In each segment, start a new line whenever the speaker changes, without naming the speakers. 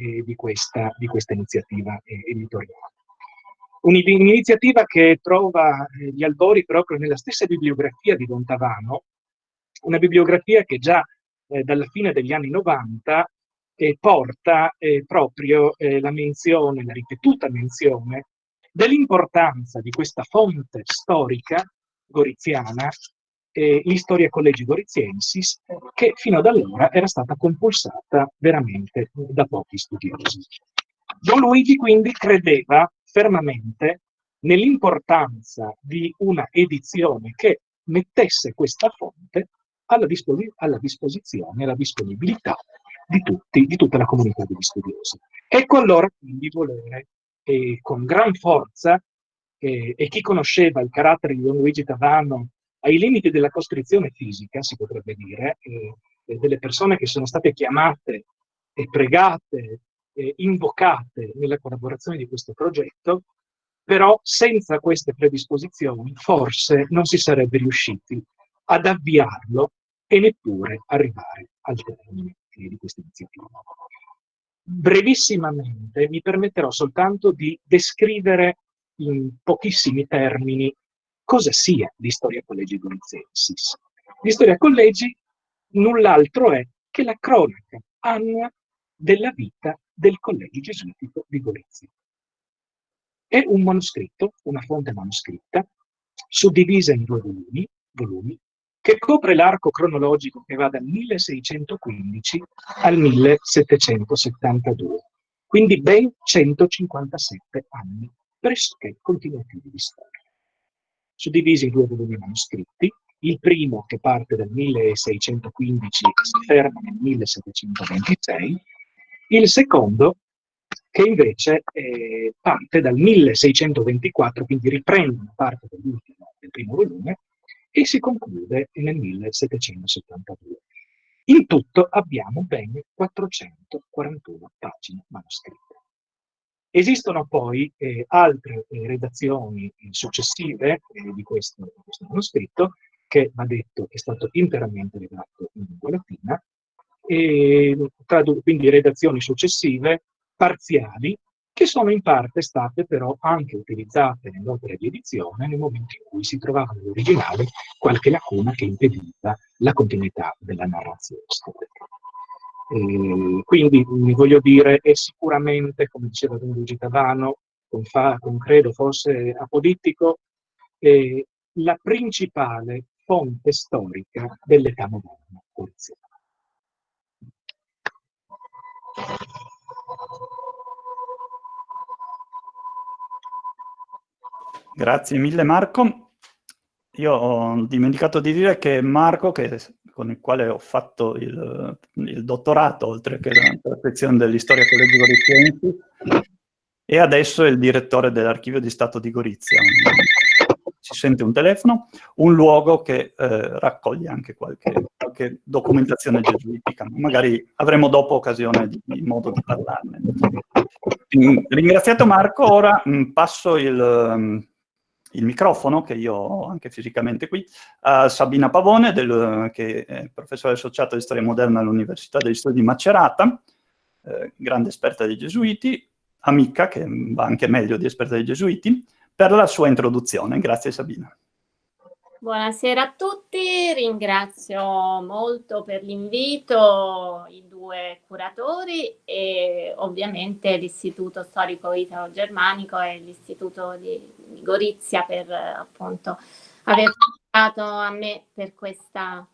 eh, di, questa, di, questa, iniziativa eh, editoriale. Un'iniziativa che trova eh, gli albori proprio nella stessa bibliografia di Don Tavano, una bibliografia che già eh, dalla fine degli anni 90 eh, porta proprio la menzione, la ripetuta menzione dell'importanza di questa fonte storica goriziana eh, l'Historia Collegi Goriziensis, che fino ad allora era stata compulsata veramente da pochi studiosi. Don Luigi quindi credeva fermamente nell'importanza di una edizione che mettesse questa fonte alla, disposi alla disposizione, alla disponibilità di, tutti, di tutta la comunità degli studiosi. Ecco allora quindi volere eh, con gran forza, eh, e chi conosceva il carattere di Don Luigi Tavano ai limiti della costrizione fisica, si potrebbe dire, eh, delle persone che sono state chiamate e pregate, e invocate nella collaborazione di questo progetto, però senza queste predisposizioni forse non si sarebbe riusciti ad avviarlo e neppure arrivare al termine di questa iniziativa. Brevissimamente mi permetterò soltanto di descrivere in pochissimi termini cosa sia l'Historia Collegi Gorizensis. L'Historia Collegi null'altro è che la cronaca annua della vita del Collegio Gesuitico di Gorizia. È un manoscritto, una fonte manoscritta, suddivisa in due volumi, volumi che copre l'arco cronologico che va dal 1615 al 1772, quindi ben 157 anni pressoché continuativi di storia suddivisi in due volumi manoscritti, il primo che parte dal 1615 e si ferma nel 1726, il secondo che invece eh, parte dal 1624, quindi riprende una parte dell'ultimo, del primo volume, e si conclude nel 1772. In tutto abbiamo ben 441 pagine manoscritte. Esistono poi eh, altre eh, redazioni successive eh, di, questo, di, questo, manoscritto, che va detto è stato interamente redatto in lingua latina, e, quindi redazioni successive, parziali, che sono in parte state però anche utilizzate nell'opera di edizione nel momento in cui si trovava nell'originale qualche lacuna che impediva la continuità della narrazione storica. Eh, quindi voglio dire, è sicuramente, come diceva Don Luigi Tavano, con, fa, con credo forse apodittico, eh, la principale fonte storica dell'età moderna poliziana.
Grazie mille Marco. Io ho dimenticato di dire che Marco, che con il quale ho fatto il, il dottorato, oltre che la perfezione dell'istoria Collegio Goriziensi, e adesso è il direttore dell'Archivio di Stato di Gorizia. Si sente un telefono, un luogo che eh, raccoglie anche qualche, qualche, documentazione gesuitica. Magari avremo dopo occasione di, di modo di parlarne. Ringraziato Marco, ora mh, passo il, il microfono, che io ho anche fisicamente qui, a Sabina Pavone, del, che è professore associato di storia moderna all'Università degli Studi di Macerata, eh, grande esperta dei gesuiti, amica, che va anche meglio di esperta dei gesuiti, per la sua introduzione. Grazie Sabina.
Buonasera a tutti, ringrazio molto per l'invito i due curatori e ovviamente l'Istituto Storico Italo-Germanico e l'Istituto di, di, Gorizia per appunto aver dato a me per questa,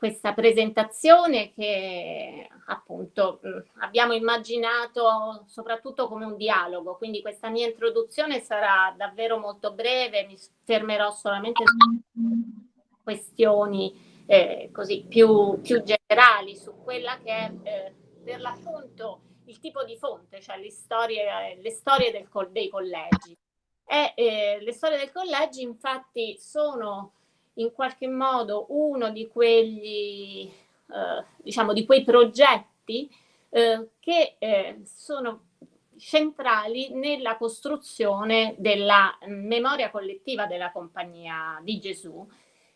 questa presentazione che appunto abbiamo immaginato soprattutto come un dialogo, quindi questa mia introduzione sarà davvero molto breve, mi fermerò solamente su questioni eh, così più, più, generali su quella che è eh, per l'appunto il tipo di fonte, cioè le storie, le storie del, dei collegi. E, eh, le storie del collegi infatti sono in qualche modo uno di quegli, eh, diciamo, di quei progetti eh, che eh, sono centrali nella costruzione della memoria collettiva della Compagnia di Gesù,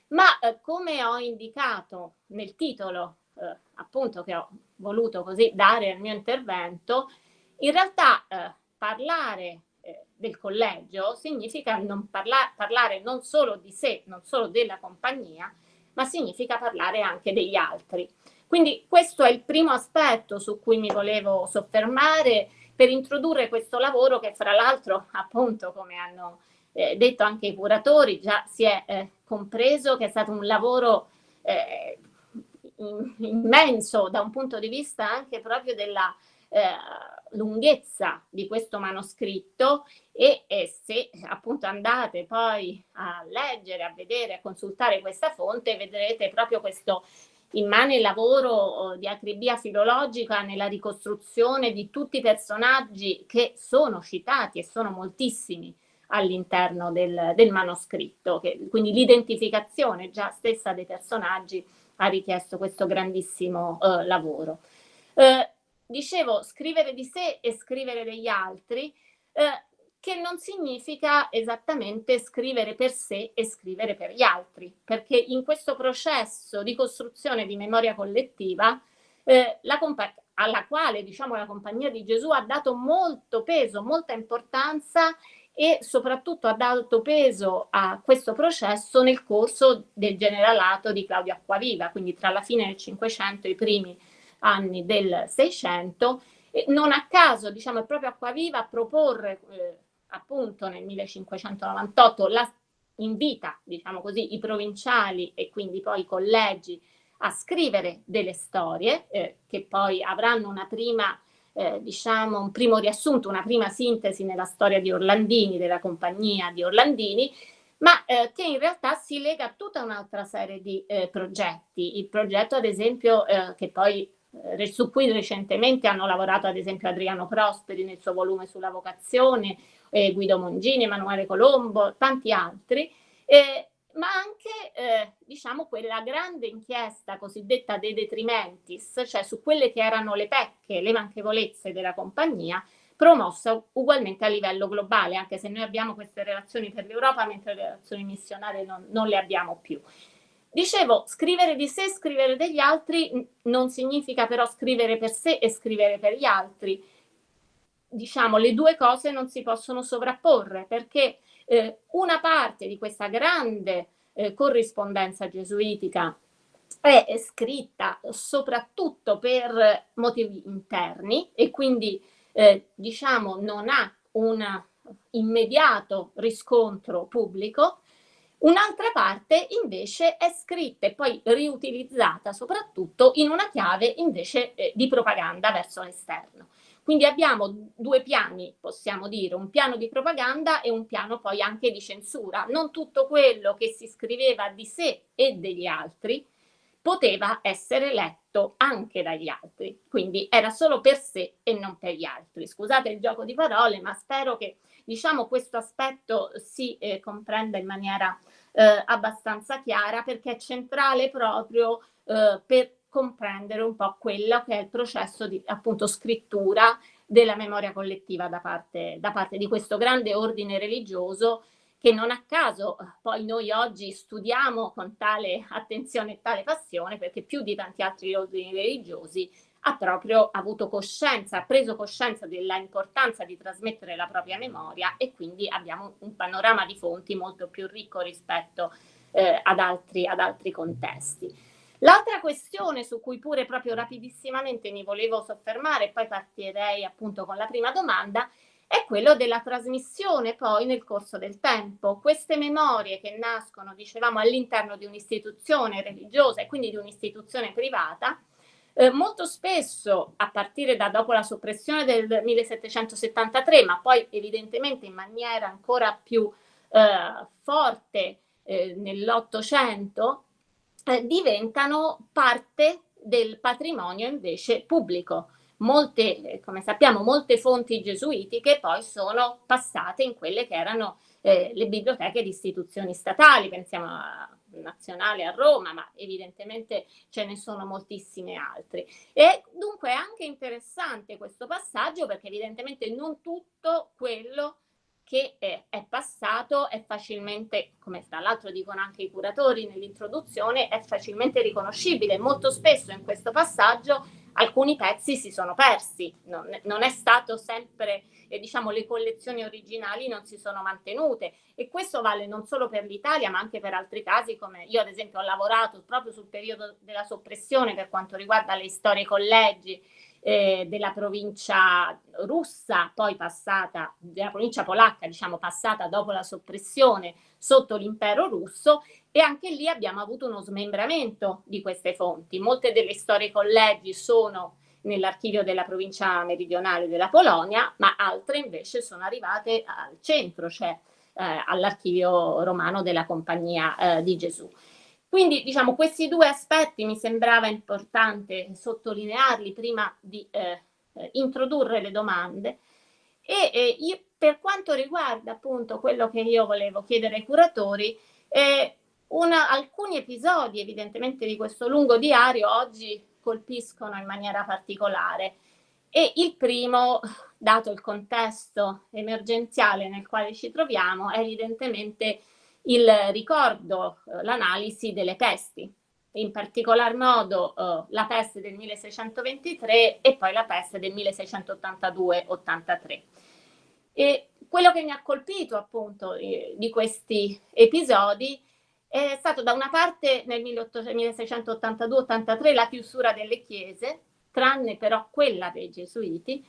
ma eh, come ho indicato nel titolo eh, appunto che ho voluto così dare al mio intervento, In realtà eh, parlare del collegio significa non parla parlare non solo di sé, non solo della compagnia, ma significa parlare anche degli altri. Quindi questo è il primo aspetto su cui mi volevo soffermare per introdurre questo lavoro che fra l'altro appunto come hanno eh, detto anche i curatori già si è eh, compreso che è stato un lavoro eh, immenso da un punto di vista anche proprio della eh, lunghezza di questo manoscritto e, e, se appunto andate poi a leggere, a vedere, a consultare questa fonte, vedrete proprio questo immane lavoro oh, di acribia filologica nella ricostruzione di tutti i personaggi che sono citati e sono moltissimi all'interno del, del, manoscritto, che, quindi l'identificazione già stessa dei personaggi ha richiesto questo grandissimo eh, lavoro. Eh, dicevo, scrivere di sé e scrivere degli altri, eh, che non significa esattamente scrivere per sé e scrivere per gli altri, perché in questo processo di costruzione di memoria collettiva, eh, la alla quale diciamo, la Compagnia di Gesù ha dato molto peso, molta importanza e soprattutto ha dato peso a questo processo nel corso del generalato di Claudio Acquaviva, quindi tra la fine del Cinquecento e i primi anni del Seicento. Non a caso, diciamo, è proprio Acquaviva a proporre eh, appunto nel 1598 la, invita, diciamo così, i provinciali e quindi poi i collegi a scrivere delle storie eh, che poi avranno una prima eh, diciamo, un primo riassunto, una prima sintesi nella storia di Orlandini, della compagnia di Orlandini, ma eh, che in realtà si lega a tutta un'altra serie di eh, progetti. Il progetto, ad esempio, eh, che poi su cui recentemente hanno lavorato ad esempio Adriano Prosperi nel suo volume sulla vocazione, eh, Guido Mongini, Emanuele Colombo, tanti altri, eh, ma anche eh, diciamo quella grande inchiesta cosiddetta dei detrimentis, cioè su quelle che erano le pecche, le manchevolezze della compagnia, promossa ugualmente a livello globale, anche se noi abbiamo queste relazioni per l'Europa, mentre le relazioni missionarie non, non le abbiamo più. Dicevo, scrivere di sé, scrivere degli altri non significa però scrivere per sé e scrivere per gli altri. Diciamo, le due cose non si possono sovrapporre perché eh, una parte di questa grande eh, corrispondenza gesuitica è, è scritta soprattutto per motivi interni e quindi eh, diciamo non ha un immediato riscontro pubblico, un'altra parte invece è scritta e poi riutilizzata soprattutto in una chiave invece eh, di propaganda verso l'esterno. Quindi abbiamo due piani, possiamo dire, un piano di propaganda e un piano poi anche di censura. Non tutto quello che si scriveva di sé e degli altri poteva essere letto anche dagli altri, quindi era solo per sé e non per gli altri. Scusate il gioco di parole, ma spero che diciamo, questo aspetto si eh, comprenda in maniera eh, abbastanza chiara perché è centrale proprio eh, per comprendere un po' quello che è il processo di appunto scrittura della memoria collettiva da parte, da parte di questo grande ordine religioso che non a caso eh, poi noi oggi studiamo con tale attenzione e tale passione perché più di tanti altri ordini religiosi ha proprio avuto coscienza, ha preso coscienza dell'importanza di trasmettere la propria memoria e quindi abbiamo un panorama di fonti molto più ricco rispetto eh, ad, altri, ad altri contesti. L'altra questione su cui pure proprio rapidissimamente mi volevo soffermare, poi partirei appunto con la prima domanda, è quello della trasmissione poi nel corso del tempo. Queste memorie che nascono, dicevamo, all'interno di un'istituzione religiosa e quindi di un'istituzione privata, eh, molto spesso a partire da dopo la soppressione del 1773, ma poi evidentemente in maniera ancora più eh, forte eh, nell'Ottocento, eh, diventano parte del patrimonio invece pubblico. Molte, come sappiamo, molte fonti gesuitiche poi sono passate in quelle che erano eh, le biblioteche di istituzioni statali, pensiamo a nazionale a Roma, ma evidentemente ce ne sono moltissime altre. E dunque è anche interessante questo passaggio perché evidentemente non tutto quello che è, è passato è facilmente, come tra l'altro dicono anche i curatori nell'introduzione, è facilmente riconoscibile. Molto spesso in questo passaggio alcuni pezzi si sono persi, non, non è stato sempre, eh, diciamo, le collezioni originali non si sono mantenute. E questo vale non solo per l'Italia ma anche per altri casi come io ad esempio ho lavorato proprio sul periodo della soppressione per quanto riguarda le storie collegi eh, della provincia russa, poi passata, della provincia polacca, diciamo passata dopo la soppressione sotto l'impero russo e anche lì abbiamo avuto uno smembramento di queste fonti. Molte delle storie collegi sono nell'archivio della provincia meridionale della Polonia, ma altre invece sono arrivate al centro, cioè eh, all'archivio romano della Compagnia eh, di Gesù. Quindi diciamo questi due aspetti mi sembrava importante sottolinearli prima di eh, eh, introdurre le domande e eh, io, per quanto riguarda appunto quello che io volevo chiedere ai curatori, eh, una, alcuni episodi evidentemente di questo lungo diario oggi colpiscono in maniera particolare e il primo, dato il contesto emergenziale nel quale ci troviamo, è evidentemente il ricordo, eh, l'analisi delle pesti, in particolar modo eh, la peste del 1623 e poi la peste del 1682-83. E quello che mi ha colpito appunto eh, di questi episodi è stato da una parte nel 1682-83 la chiusura delle chiese, tranne però quella dei gesuiti,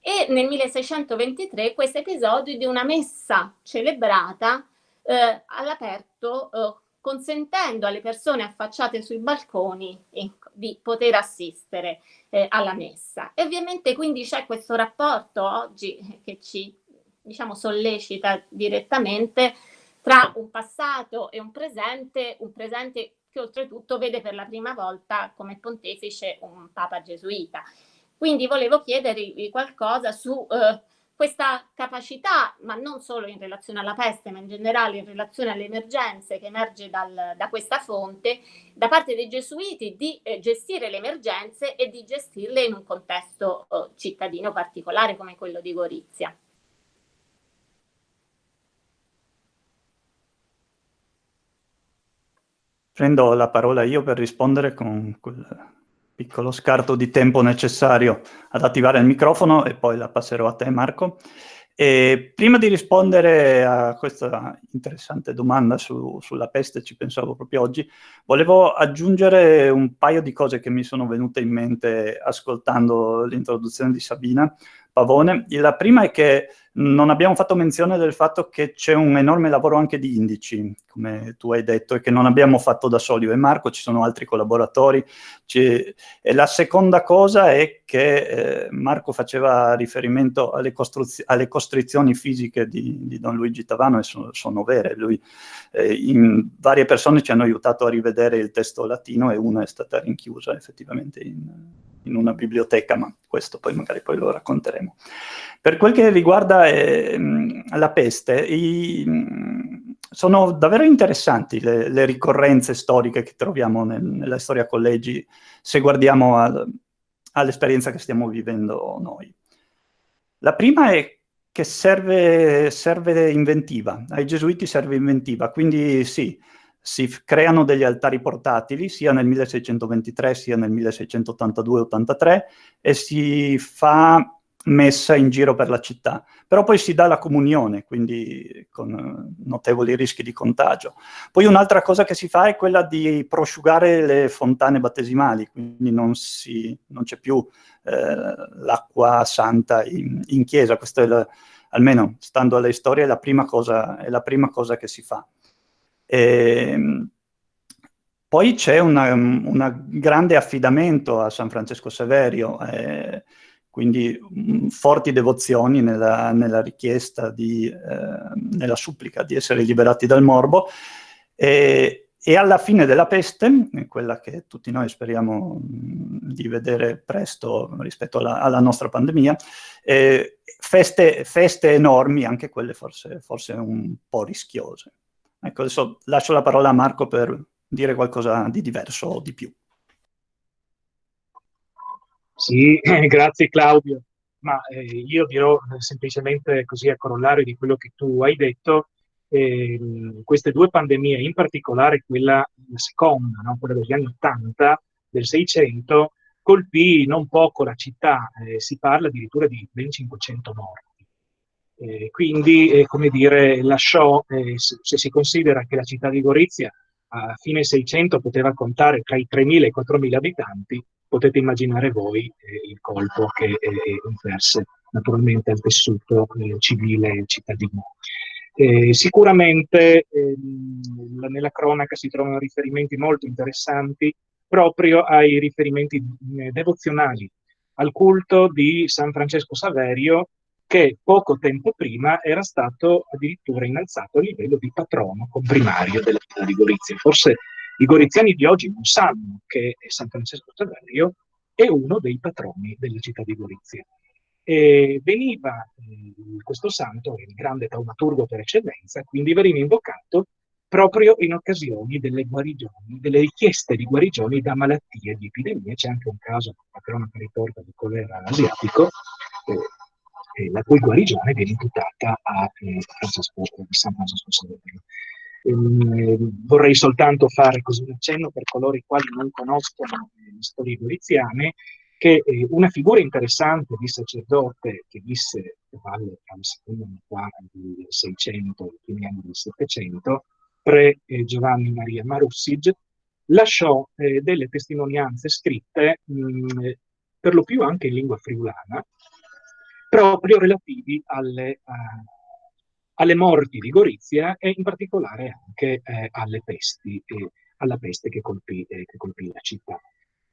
e nel 1623 questo episodio di una messa celebrata eh, all'aperto eh, consentendo alle persone affacciate sui balconi di poter assistere eh, alla messa. E ovviamente quindi c'è questo rapporto oggi che ci diciamo, sollecita direttamente tra un passato e un presente, un presente che oltretutto vede per la prima volta come pontefice un papa gesuita. Quindi volevo chiedervi qualcosa su eh, questa capacità, ma non solo in relazione alla peste, ma in generale in relazione alle emergenze che emerge dal, da questa fonte, da parte dei gesuiti di eh, gestire le emergenze e di gestirle in un contesto eh, cittadino particolare come quello di Gorizia.
Prendo la parola io per rispondere con quel piccolo scarto di tempo necessario ad attivare il microfono e poi la passerò a te Marco. E prima di rispondere a questa interessante domanda su, sulla peste, ci pensavo proprio oggi, volevo aggiungere un paio di cose che mi sono venute in mente ascoltando l'introduzione di Sabina Pavone. La prima è che non abbiamo fatto menzione del fatto che c'è un enorme lavoro anche di indici, come tu hai detto, e che non abbiamo fatto da soli e Marco, ci sono altri collaboratori. E la seconda cosa è che eh, Marco faceva riferimento alle, alle costrizioni fisiche di, di, Don Luigi Tavano e sono, sono vere. Lui, eh, in, varie persone ci hanno aiutato a rivedere il testo latino e una è stata rinchiusa effettivamente in, in una biblioteca, ma questo poi magari poi lo racconteremo. Per quel che riguarda eh, la peste, i, sono davvero interessanti le, le, ricorrenze storiche che troviamo nel, nella storia collegi se guardiamo all'esperienza che stiamo vivendo noi. La prima è che serve, serve inventiva, ai gesuiti serve inventiva, quindi sì, si creano degli altari portatili sia nel 1623 sia nel 1682-83 e si fa messa in giro per la città, però poi si dà la comunione, quindi con notevoli rischi di contagio. Poi un'altra cosa che si fa è quella di prosciugare le fontane battesimali, quindi non, non c'è più eh, l'acqua santa in, in chiesa, questo è la, almeno stando alle storie è la prima cosa, è la prima cosa che si fa. E, ehm, poi c'è un grande affidamento a San Francesco Saverio, eh, quindi mh, forti devozioni nella, nella richiesta, di, eh, nella supplica di essere liberati dal morbo, e, e, alla fine della peste, quella che tutti noi speriamo di vedere presto rispetto alla, alla nostra pandemia, eh, feste, feste, enormi, anche quelle forse, forse un po' rischiose. Ecco, adesso lascio la parola a Marco per dire qualcosa di diverso o di più.
Sì, grazie Claudio, ma eh, io dirò semplicemente così a corollario di quello che tu hai detto, eh, queste due pandemie, in particolare quella la seconda, no? quella degli anni 80, del 600, colpì non poco la città, eh, si parla addirittura di ben 500 morti. Eh, quindi, eh, come dire, lasciò, eh, se si considera che la città di Gorizia a fine 600 poteva contare tra i 3.000 e i 4.000 abitanti, potete immaginare voi eh, il colpo che eh, inverse naturalmente al tessuto eh, civile cittadino. Eh, sicuramente ehm, nella cronaca si trovano riferimenti molto interessanti proprio ai riferimenti eh, devozionali al culto di San Francesco Saverio che poco tempo prima era stato addirittura innalzato a livello di patrono comprimario della città di Gorizia. Forse i goriziani di oggi non sanno che San Francesco Saverio è uno dei patroni della città di Gorizia. E veniva eh, questo santo, il grande taumaturgo per eccellenza, quindi veniva invocato proprio in occasioni delle guarigioni, delle richieste di guarigioni da malattie, di epidemie. C'è anche un caso, la cronaca riporta di colera asiatico, eh, eh, la cui guarigione viene imputata a eh, Francesco, San Francesco Saverio. Ehm, vorrei soltanto fare così un accenno per coloro i quali non conoscono eh, le storie goriziane, che eh, una figura interessante di sacerdote che visse a valle tra la seconda metà del 600 e i primi anni del 700, pre Giovanni Maria Marussig, lasciò eh, delle testimonianze scritte, mh, per lo più anche in lingua friulana, proprio relativi alle, uh, alle morti di Gorizia e in particolare anche eh, alle pesti, eh, alla peste che colpì, eh, che colpì, la città.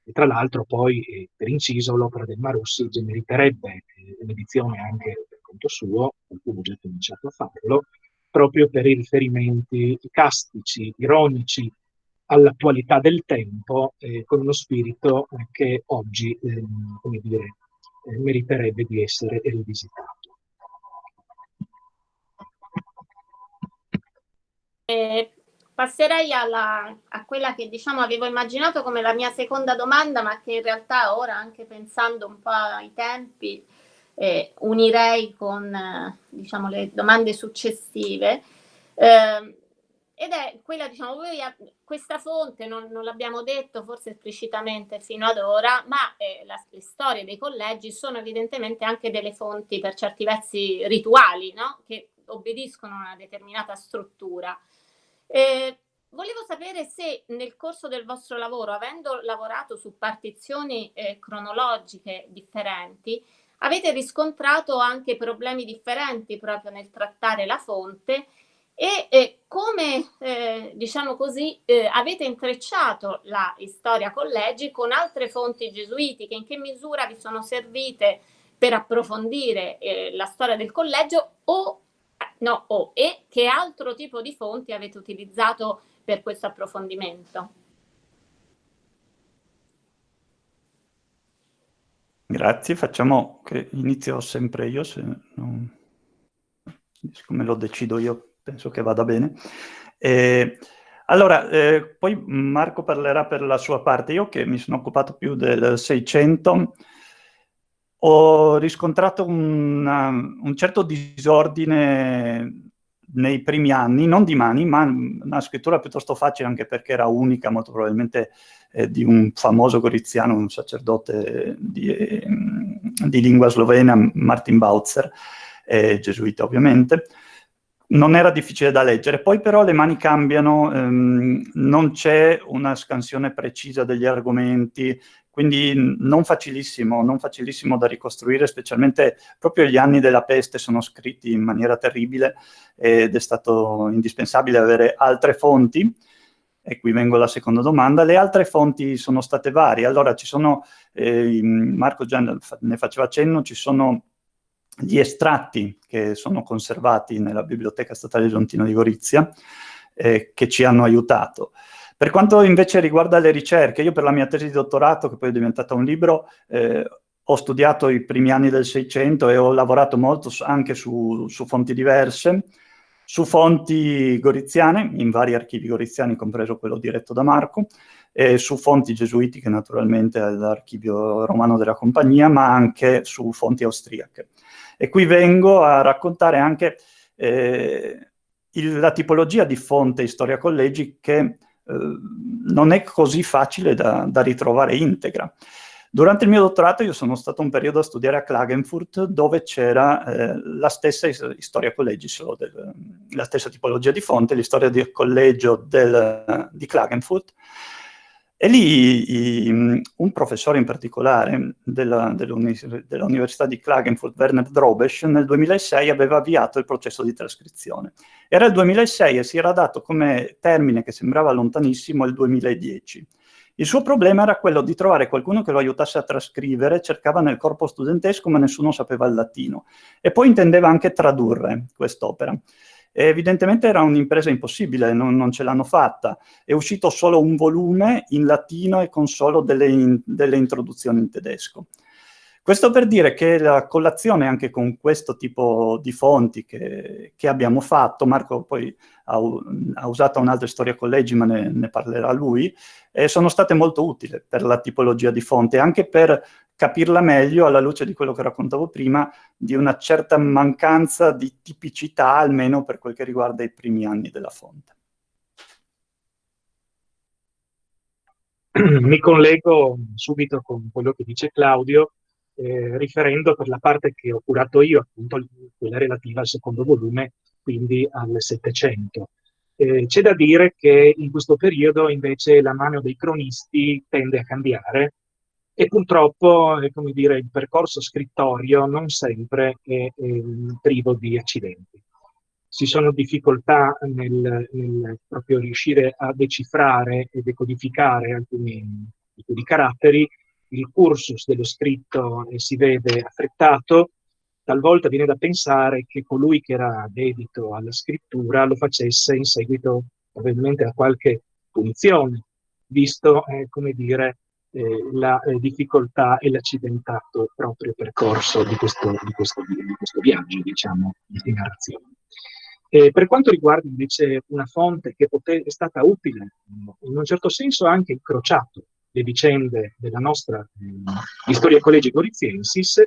E tra l'altro poi, eh, per inciso, l'opera del Marussi meriterebbe eh, un'edizione anche per conto suo, qualcuno ha già cominciato a farlo, proprio per i riferimenti castici, ironici all'attualità del tempo, eh, con uno spirito che oggi, ehm, come dire, eh, meriterebbe di essere rivisitato.
Eh, passerei alla, a quella che diciamo avevo immaginato come la mia seconda domanda, ma che in realtà ora, anche pensando un po' ai tempi, eh, unirei con eh, diciamo, le domande successive. Eh, ed è quella, diciamo, questa fonte non, non l'abbiamo detto forse esplicitamente fino ad ora, ma eh, la, le storie dei collegi sono evidentemente anche delle fonti per certi versi rituali, no? che obbediscono a una determinata struttura. Eh, volevo sapere se nel corso del vostro lavoro, avendo lavorato su partizioni eh, cronologiche differenti, avete riscontrato anche problemi differenti proprio nel trattare la fonte e eh, come, eh, diciamo così, eh, avete intrecciato la storia collegi con altre fonti gesuitiche, in che misura vi sono servite per approfondire eh, la storia del collegio o, no, o, e che altro tipo di fonti avete utilizzato per questo approfondimento?
Grazie, facciamo che inizio sempre io, se non... siccome lo decido io penso che vada bene. Eh, allora, eh, poi Marco parlerà per la sua parte. Io che mi sono occupato più del 600, ho riscontrato una, un certo disordine nei primi anni, non di mani, ma una scrittura piuttosto facile, anche perché era unica, molto probabilmente, eh, di un famoso goriziano, un sacerdote di, eh, di lingua slovena, Martin Bautzer, eh, gesuita ovviamente, non era difficile da leggere, poi però le mani cambiano, ehm, non c'è una scansione precisa degli argomenti, quindi non facilissimo, non facilissimo da ricostruire, specialmente proprio gli anni della peste sono scritti in maniera terribile ed è stato indispensabile avere altre fonti, e qui vengo alla seconda domanda, le altre fonti sono state varie, allora ci sono, eh, Marco già ne faceva cenno, ci sono gli estratti che sono conservati nella Biblioteca Statale Leontino di Gorizia, eh, che ci hanno aiutato. Per quanto invece riguarda le ricerche, io per la mia tesi di dottorato, che poi è diventata un libro, eh, ho studiato i primi anni del Seicento e ho lavorato molto anche su, su fonti diverse, su fonti goriziane, in vari archivi goriziani, compreso quello diretto da Marco, e su fonti gesuitiche, naturalmente, all'archivio romano della compagnia, ma anche su fonti austriache. E qui vengo a raccontare anche eh, il, la tipologia di fonte Storia Collegi che eh, non è così facile da, da ritrovare integra. Durante il mio dottorato io sono stato un periodo a studiare a Klagenfurt dove c'era eh, la stessa storia collegi, solo del, la stessa tipologia di fonte, l'istoria del collegio del, di Klagenfurt, e lì i, un professore in particolare dell'Università di Klagenfurt, Werner Drobesch, nel 2006 aveva avviato il processo di trascrizione. Era il 2006 e si era dato come termine che sembrava lontanissimo il 2010. Il suo problema era quello di trovare qualcuno che lo aiutasse a trascrivere, cercava nel corpo studentesco ma nessuno sapeva il latino. E poi intendeva anche tradurre quest'opera. Evidentemente era un'impresa impossibile, non, non ce l'hanno fatta. È uscito solo un volume in latino e con solo delle, in, delle introduzioni in tedesco. Questo per dire che la collazione anche con questo tipo di fonti che, che abbiamo fatto, Marco poi ha, ha usato un'altra storia collegi, ma ne, ne parlerà lui, eh, sono state molto utili per la tipologia di fonte, anche per capirla meglio alla luce di quello che raccontavo prima, di una certa mancanza di tipicità, almeno per quel che riguarda i primi anni della fonte.
Mi collego subito con quello che dice Claudio, eh, riferendo per la parte che ho curato io, appunto quella relativa al secondo volume, quindi al Settecento. Eh, C'è da dire che in questo periodo invece la mano dei cronisti tende a cambiare e purtroppo, eh, come dire, il percorso scrittorio non sempre è, è privo di accidenti. Ci sono difficoltà nel, nel, proprio riuscire a decifrare e decodificare alcuni di caratteri, il cursus dello scritto eh, si vede affrettato, talvolta viene da pensare che colui che era dedito alla scrittura lo facesse in seguito probabilmente a qualche punizione, visto, eh, come dire, eh, la eh, difficoltà e l'accidentato proprio percorso di questo, di questo, di questo viaggio, diciamo, di narrazione. Eh, per quanto riguarda invece una fonte che è stata utile, in un certo senso ha anche incrociato le vicende della nostra eh, Storia Collegi Goriziensis,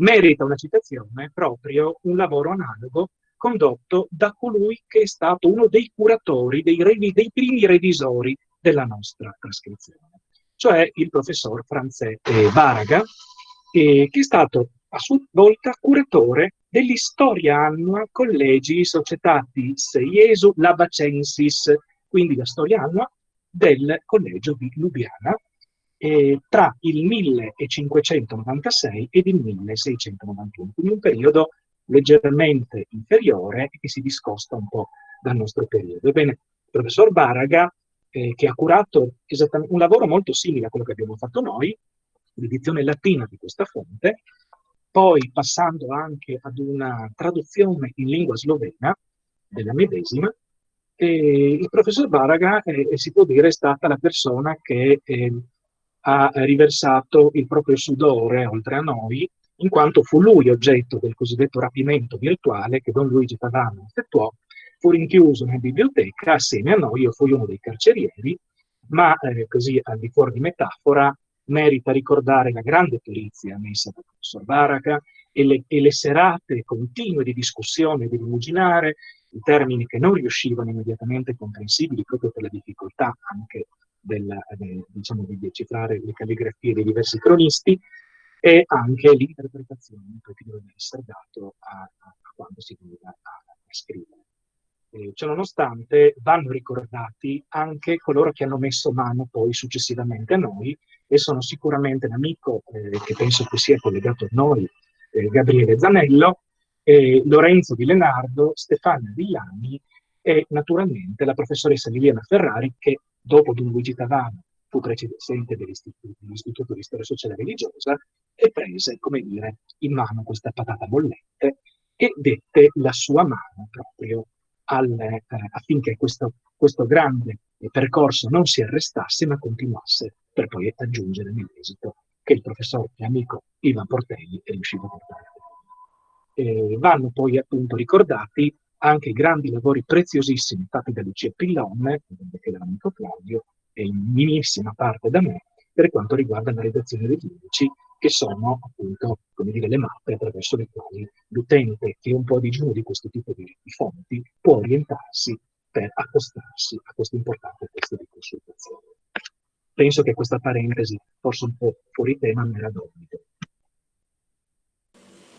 merita una citazione proprio un lavoro analogo condotto da colui che è stato uno dei curatori, dei, dei primi revisori della nostra trascrizione, cioè il professor Franzette Baraga, eh, che è stato a sua volta curatore dell'istoria annua Collegi Societatis Iesu Labacensis, quindi la storia annua del collegio di Lubiana eh, tra il 1596 ed il 1691, quindi un periodo leggermente inferiore e che si discosta un po' dal nostro periodo. Ebbene, il professor Baraga, eh, che ha curato un lavoro molto simile a quello che abbiamo fatto noi, l'edizione latina di questa fonte, poi passando anche ad una traduzione in lingua slovena della medesima, e il professor Baraga, eh, si può dire, è stata la persona che eh, ha riversato il proprio sudore oltre a noi, in quanto fu lui oggetto del cosiddetto rapimento virtuale che Don Luigi Pavano effettuò, fu rinchiuso in biblioteca assieme a noi, io fui uno dei carcerieri, ma eh, così al di fuori di metafora merita ricordare la grande perizia messa dal professor Baraga e le, e le serate continue di discussione di rimuginare i termini che non riuscivano immediatamente comprensibili proprio per la difficoltà anche della, de, diciamo, di decifrare le calligrafie dei diversi cronisti e anche l'interpretazione che doveva essere dato a, a, a quando si doveva a, a scrivere. Eh, ciononostante vanno ricordati anche coloro che hanno messo mano poi successivamente a noi e sono sicuramente l'amico eh, che penso che sia collegato a noi, eh, Gabriele Zanello, Lorenzo Di Lenardo, Stefania Villani e naturalmente la professoressa Liliana Ferrari che dopo Don Luigi Tavano fu presidente dell'Istituto di Storia Sociale e Religiosa e prese, come dire, in mano questa patata bollente e dette la sua mano proprio al, eh, affinché questo, questo grande percorso non si arrestasse ma continuasse per poi aggiungere nell'esito che il professor e amico Ivan Portelli è riuscito a portare eh, vanno poi appunto ricordati anche i grandi lavori preziosissimi fatti da Lucia Pillon, che dall'amico Claudio, e in minissima parte da me, per quanto riguarda la redazione degli indici, che sono appunto, dire, le mappe attraverso le quali l'utente che è un po' digiuno di questo tipo di, di fonti può orientarsi per accostarsi a questo importante testo di consultazione. penso che questa parentesi, forse un po' fuori tema, me la d'obbligo.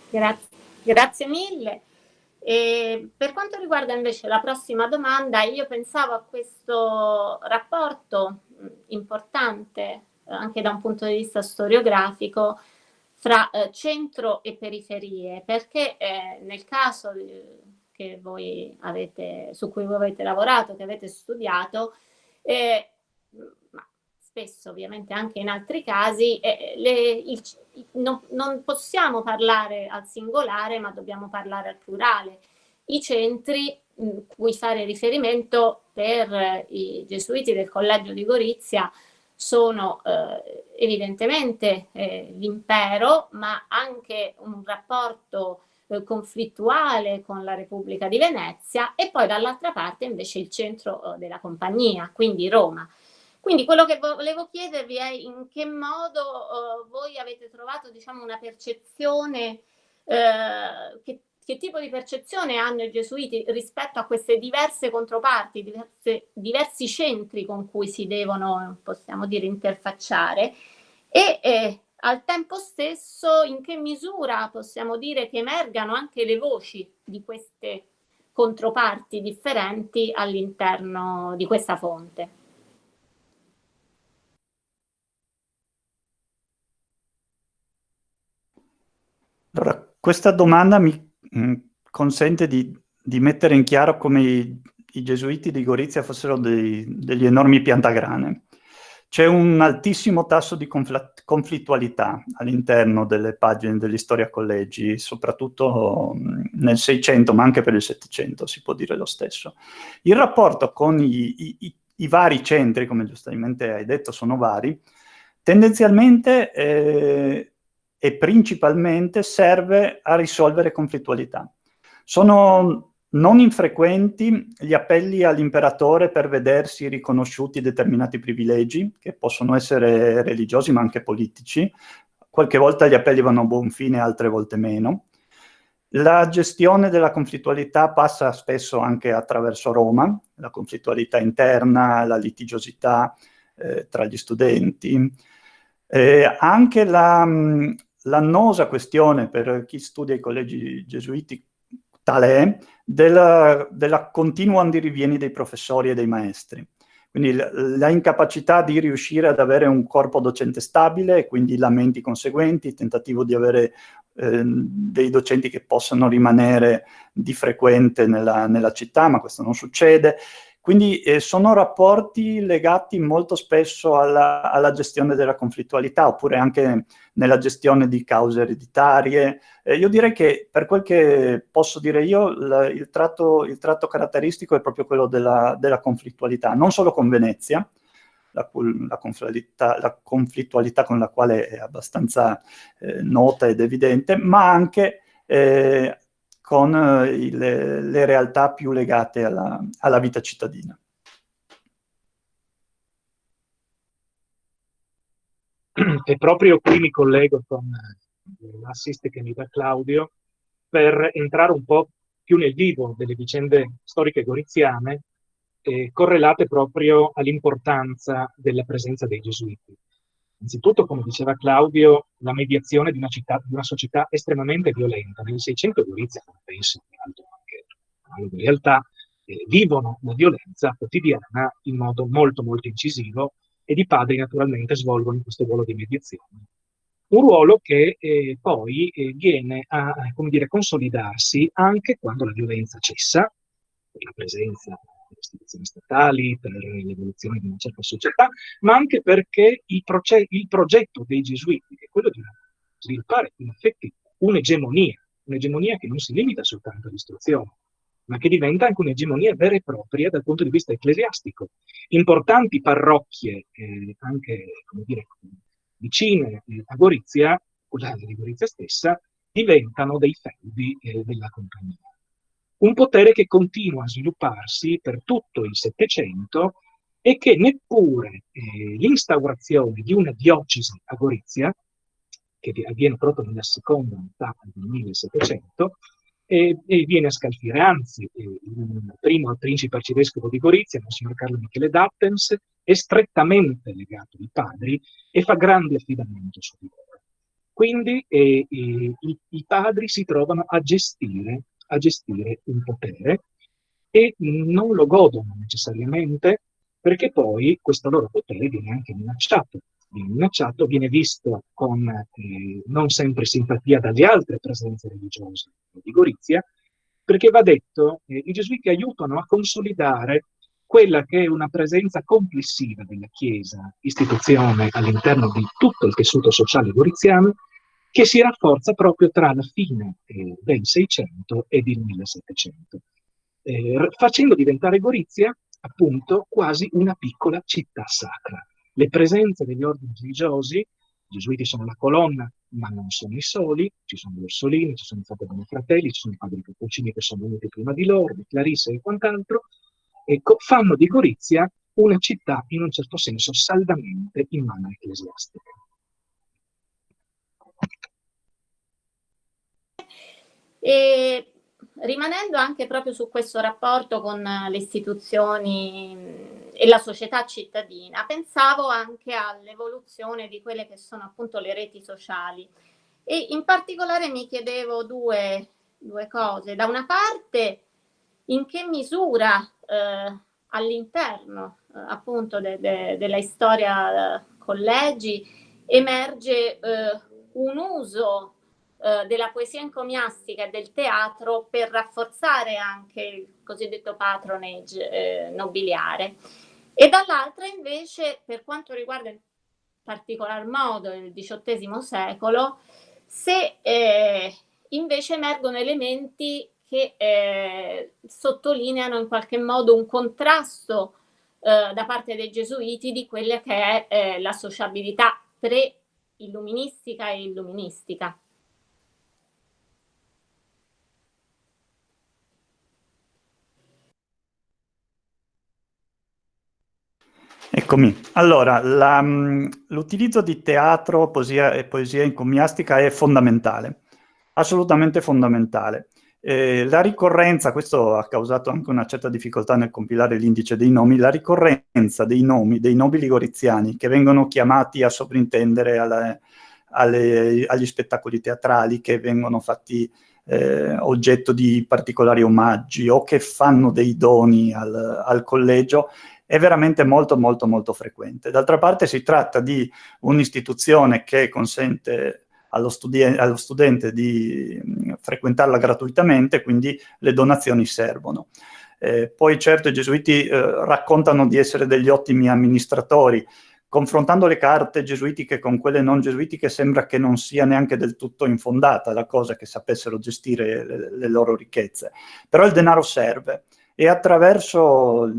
Grazie, grazie mille. E per quanto riguarda invece la prossima domanda, io pensavo a questo rapporto importante anche da un punto di vista storiografico fra eh, centro e periferie, perché eh, nel caso che voi avete, su cui voi avete lavorato, che avete studiato, eh, ma spesso ovviamente anche in altri casi, eh, le, il, non, non possiamo parlare al singolare, ma dobbiamo parlare al plurale. I centri mh, cui fare riferimento per eh, i gesuiti del collegio di Gorizia sono eh, evidentemente eh, l'impero, ma anche un rapporto eh, conflittuale con la Repubblica di Venezia e poi dall'altra parte invece il centro eh, della compagnia, quindi Roma. Quindi quello che volevo chiedervi è in che modo uh, voi avete trovato diciamo, una percezione, uh, che, che, tipo di percezione hanno i gesuiti rispetto a queste diverse controparti, diverse, diversi centri con cui si devono, possiamo dire, interfacciare e eh, al tempo stesso in che misura possiamo dire che emergano anche le voci di queste controparti differenti all'interno di questa fonte.
Allora, questa domanda mi mm, consente di, di, mettere in chiaro come i, i gesuiti di Gorizia fossero dei, degli enormi piantagrane. C'è un altissimo tasso di conflittualità all'interno delle pagine degli Storia Collegi, soprattutto mm, nel 600, ma anche per il 700 si può dire lo stesso. Il rapporto con i, i, i vari centri, come giustamente hai detto, sono vari, tendenzialmente eh, e principalmente serve a risolvere conflittualità. Sono non infrequenti gli appelli all'imperatore per vedersi riconosciuti determinati privilegi, che possono essere religiosi ma anche politici. Qualche volta gli appelli vanno a buon fine, altre volte meno. La gestione della conflittualità passa spesso anche attraverso Roma, la conflittualità interna, la litigiosità eh, tra gli studenti, eh, anche la, l'annosa questione per chi studia i collegi gesuiti tale è della, della continua andirivieni dei professori e dei maestri. Quindi la incapacità di riuscire ad avere un corpo docente stabile quindi lamenti conseguenti, il tentativo di avere eh, dei docenti che possano rimanere di frequente nella, nella città, ma questo non succede, quindi eh, sono rapporti legati molto spesso alla, alla, gestione della conflittualità, oppure anche nella gestione di cause ereditarie. Eh, io direi che, per quel che posso dire io, la, il, tratto, il, tratto, caratteristico è proprio quello della, della conflittualità, non solo con Venezia, la, la, conflittualità, la, conflittualità, con la quale è abbastanza eh, nota ed evidente, ma anche eh, con eh, le, le, realtà più legate alla, alla vita cittadina.
E proprio qui mi collego con eh, l'assist che mi dà Claudio per entrare un po' più nel vivo delle vicende storiche goriziane eh, correlate proprio all'importanza della presenza dei gesuiti. Innanzitutto, come diceva Claudio, la mediazione di una, città, di una società estremamente violenta. Nel 600 Gorizia, come penso in anche in realtà, eh, vivono la violenza quotidiana in modo molto molto incisivo ed i padri naturalmente svolgono questo ruolo di mediazione. Un ruolo che eh, poi eh, viene a dire, consolidarsi anche quando la violenza cessa, la presenza istituzioni statali, per l'evoluzione di una certa società, ma anche perché il, il progetto dei gesuiti, che è quello di sviluppare in effetti un'egemonia, un'egemonia che non si limita soltanto all'istruzione, ma che diventa anche un'egemonia vera e propria dal punto di vista ecclesiastico. Importanti parrocchie, eh, anche dire, vicine eh, a Gorizia, quella di Gorizia stessa, diventano dei feudi eh, della compagnia un potere che continua a svilupparsi per tutto il Settecento e che neppure eh, l'instaurazione di una diocesi a Gorizia, che avviene proprio nella seconda metà del 1700, e, e viene a scalfire. Anzi, il primo principe arcivescovo di Gorizia, Monsignor Carlo Michele Dattens, è strettamente legato ai padri e fa grande affidamento su di loro. Quindi eh, i, i, padri si trovano a gestire, a gestire un potere e non lo godono necessariamente perché poi questo loro potere viene anche minacciato. Viene minacciato, viene visto con eh, non sempre simpatia dalle altre presenze religiose di Gorizia, perché va detto, eh, i gesuiti aiutano a consolidare quella che è una presenza complessiva della Chiesa, istituzione all'interno di tutto il tessuto sociale goriziano, che si rafforza proprio tra la fine eh, del 600 ed il 1700, eh, facendo diventare Gorizia appunto quasi una piccola città sacra. Le presenze degli ordini religiosi, i gesuiti sono la colonna, ma non sono i soli, ci sono gli Orsolini, ci sono i Fratelli Fratelli, ci sono i Padri Cappuccini che sono venuti prima di loro, di Clarissa e quant'altro, ecco, fanno di Gorizia una città in un certo senso saldamente in mano ecclesiastica.
E rimanendo anche proprio su questo rapporto con le istituzioni e la società cittadina, pensavo anche all'evoluzione di quelle che sono appunto le reti sociali e in particolare mi chiedevo due, due cose. Da una parte, in che misura eh, all'interno eh, appunto de, de, della storia eh, collegi emerge eh, un uso eh, della poesia encomiastica e del teatro per rafforzare anche il cosiddetto patronage eh, nobiliare. E dall'altra invece, per quanto riguarda in particolar modo il XVIII secolo, se eh, invece emergono elementi che eh, sottolineano in qualche modo un contrasto eh, da parte dei gesuiti di quella che è eh, la sociabilità pre-illuministica e illuministica.
Eccomi. Allora, mm, l'utilizzo di teatro poesia, e poesia encomiastica è fondamentale, assolutamente fondamentale. Eh, la ricorrenza, questo ha causato anche una certa difficoltà nel compilare l'indice dei nomi, la ricorrenza dei nomi dei nobili goriziani che vengono chiamati a sovrintendere alla, alle, agli spettacoli teatrali che vengono fatti eh, oggetto di particolari omaggi o che fanno dei doni al, al collegio, è veramente molto molto molto frequente. D'altra parte si tratta di un'istituzione che consente allo, allo, studente di mh, frequentarla gratuitamente, quindi le donazioni servono. Eh, poi certo i gesuiti eh, raccontano di essere degli ottimi amministratori, confrontando le carte gesuitiche con quelle non gesuitiche sembra che non sia neanche del tutto infondata la cosa che sapessero gestire le, le loro ricchezze. Però il denaro serve e attraverso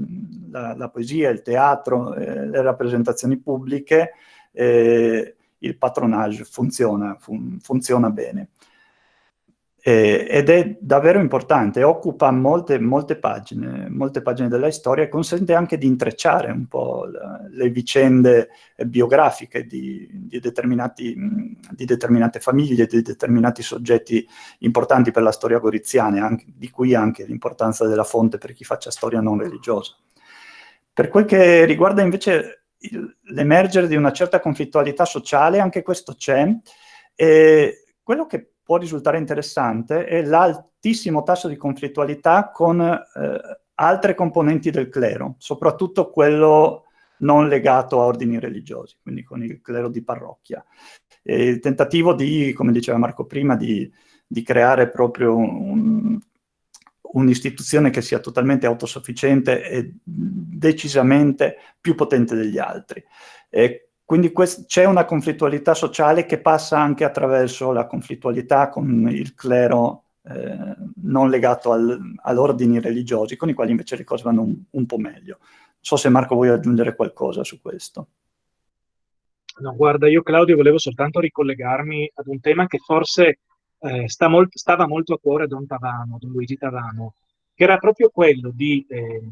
la, la poesia, il teatro, eh, le rappresentazioni pubbliche, eh, il patronage funziona, fun funziona bene. Eh, ed è davvero importante, occupa molte, molte, pagine, molte pagine della storia e consente anche di intrecciare un po' le, le vicende biografiche di, di, di, determinate famiglie, di determinati soggetti importanti per la storia goriziana, anche, di cui anche l'importanza della fonte per chi faccia storia non religiosa. Per quel che riguarda invece l'emergere di una certa conflittualità sociale, anche questo c'è, e quello che può risultare interessante è l'altissimo tasso di conflittualità con eh, altre componenti del clero, soprattutto quello non legato a ordini religiosi, quindi con il clero di parrocchia. E il tentativo di, come diceva Marco prima, di, di creare proprio un'istituzione un che sia totalmente autosufficiente e decisamente più potente degli altri. E quindi c'è una conflittualità sociale che passa anche attraverso la conflittualità con il clero eh, non legato al, ad ordini religiosi, con i quali invece le cose vanno un, un po' meglio. Non so se Marco vuoi aggiungere qualcosa su questo.
No, guarda, io Claudio volevo soltanto ricollegarmi ad un tema che forse eh, sta molt stava molto a cuore a Don Tavano, Don Luigi Tavano, che era proprio quello di eh,